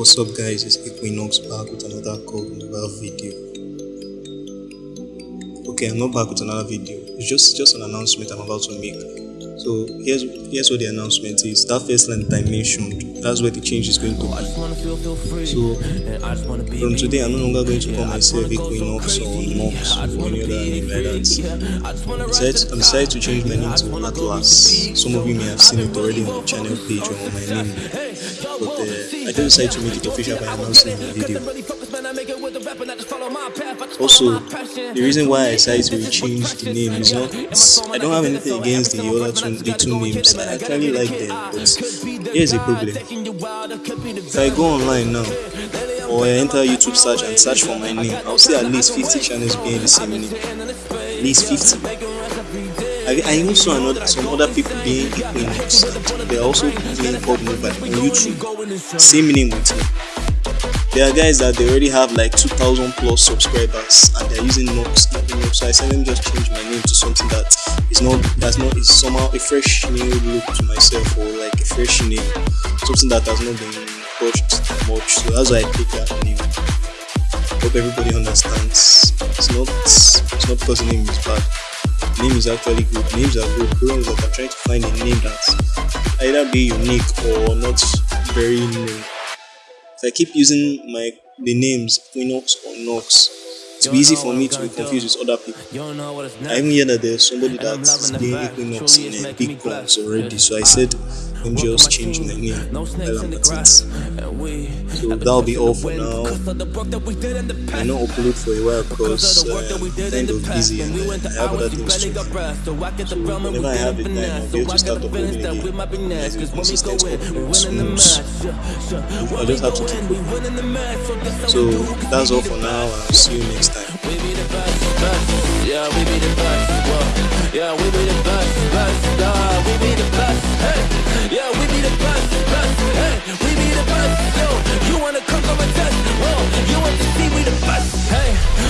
What's up guys, it's Equinox back with another CoD Mobile video. Okay, I'm not back with another video. It's just just an announcement I'm about to make. So here's here's what the announcement is. That first line that I mentioned, that's where the change is going to be. So from today I'm no longer going to call myself Equinox or Nox or any other name like that. I decided to change my name to Atlas. Some of you may have seen it already on the channel page or on my name. But uh, I just decided to make it official by announcing the video. Also, the reason why I decided to change the name is not I don't have anything against the other two the two names. I actually like them, but here's a problem. If I go online now or I enter YouTube search and search for my name, I'll see at least 50 channels being the same name. At least 50. I, I even saw another some other people being Equinox and they're also being called mobile on YouTube. Same name with me. There are guys that they already have like 2000 plus subscribers and they're using Nox Equinox. So I said let me just change my name to something that is not that's not is somehow a fresh new look to myself or like a fresh name. Something that has not been touched much. So that's why I picked that name. Hope everybody understands. It's not it's not because the name is bad name is actually good. Names are good. Problem is that I'm trying to find a name that either be unique or not very new. If I keep using my the names Equinox or Nox, it's easy for me to be confused with other people. I even hear that there's somebody that's doing Equinox in a big guns already, so I said me just change my name while I'm at it. So that'll be all for now. I not upload for a while because uh, kind of busy and uh, I have other things to do. So whenever I have the time, I'll be able to start uploading again. As a consistent upload. I just have to keep going. So that's all for now. I'll see you next time. Yeah, we be the best. Yeah, we be